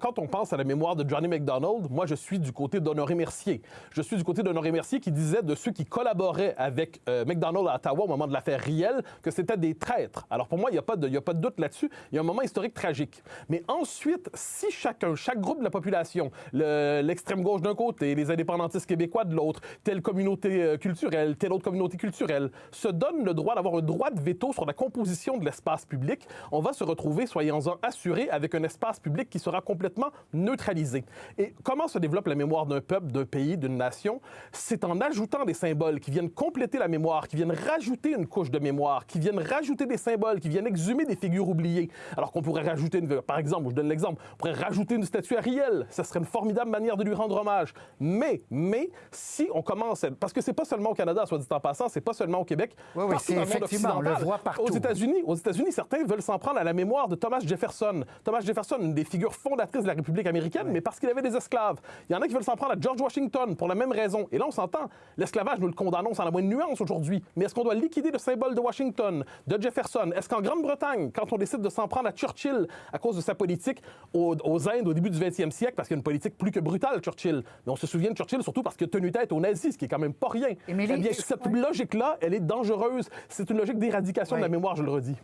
quand on pense à la mémoire de Johnny McDonald, moi, je suis du côté d'Honoré Mercier. Je suis du côté d'Honoré Mercier qui disait de ceux qui collaboraient avec euh, McDonald à Ottawa au moment de l'affaire Riel que c'était des traîtres. Alors pour moi, il n'y a, pas de, a pas de doute là-dessus. Il y a un moment historique tragique. Mais ensuite, si chacun, chaque groupe de la population, l'extrême gauche d'un côté, les indépendantistes québécois de l'autre, telle communauté euh, culturelle, telle autre communauté culturelle, se donne le droit d'avoir un droit de veto sur la composition de l'espace public, on va se retrouver, soyons-en assurés, avec un espace public qui sera complètement neutralisé. Et comment se développe la mémoire d'un peuple, d'un pays, d'une nation? C'est en ajoutant des symboles qui viennent compléter la mémoire, qui viennent rajouter une couche de mémoire, qui viennent rajouter des symboles, qui viennent exhumer des figures oubliées. Alors qu'on pourrait rajouter, une, par exemple, je donne l'exemple, on pourrait rajouter une statue à Riel. Ça serait une formidable manière de lui rendre hommage. Mais, mais, si on commence, parce que c'est pas seulement au Canada, soit dit en passant, c'est pas seulement au Québec. Oui, oui, c'est effectivement, on le voit partout. Aux États-Unis, aux États-Unis, certains veulent s'en prendre à la mémoire de Thomas Jefferson. Thomas Jefferson, une des figures fondatrices de la République américaine, mais parce qu'il avait des esclaves. Il y en a qui veulent s'en prendre à George Washington pour la même raison. Et là, on s'entend. L'esclavage, nous le condamnons sans la moindre nuance aujourd'hui. Mais est-ce qu'on doit liquider le symbole de Washington, de Jefferson? Est-ce qu'en Grande-Bretagne, quand on décide de s'en prendre à Churchill à cause de sa politique aux, Indes au début du 20e siècle, parce qu'il y a une politique plus que brutale, Churchill, mais on se souvient de Churchill surtout parce qu'il a tenu tête aux nazis, ce qui est quand même pas rien. eh bien, cette logique-là, elle est dangereuse. C'est une logique d'éradication de la mémoire, je le redis.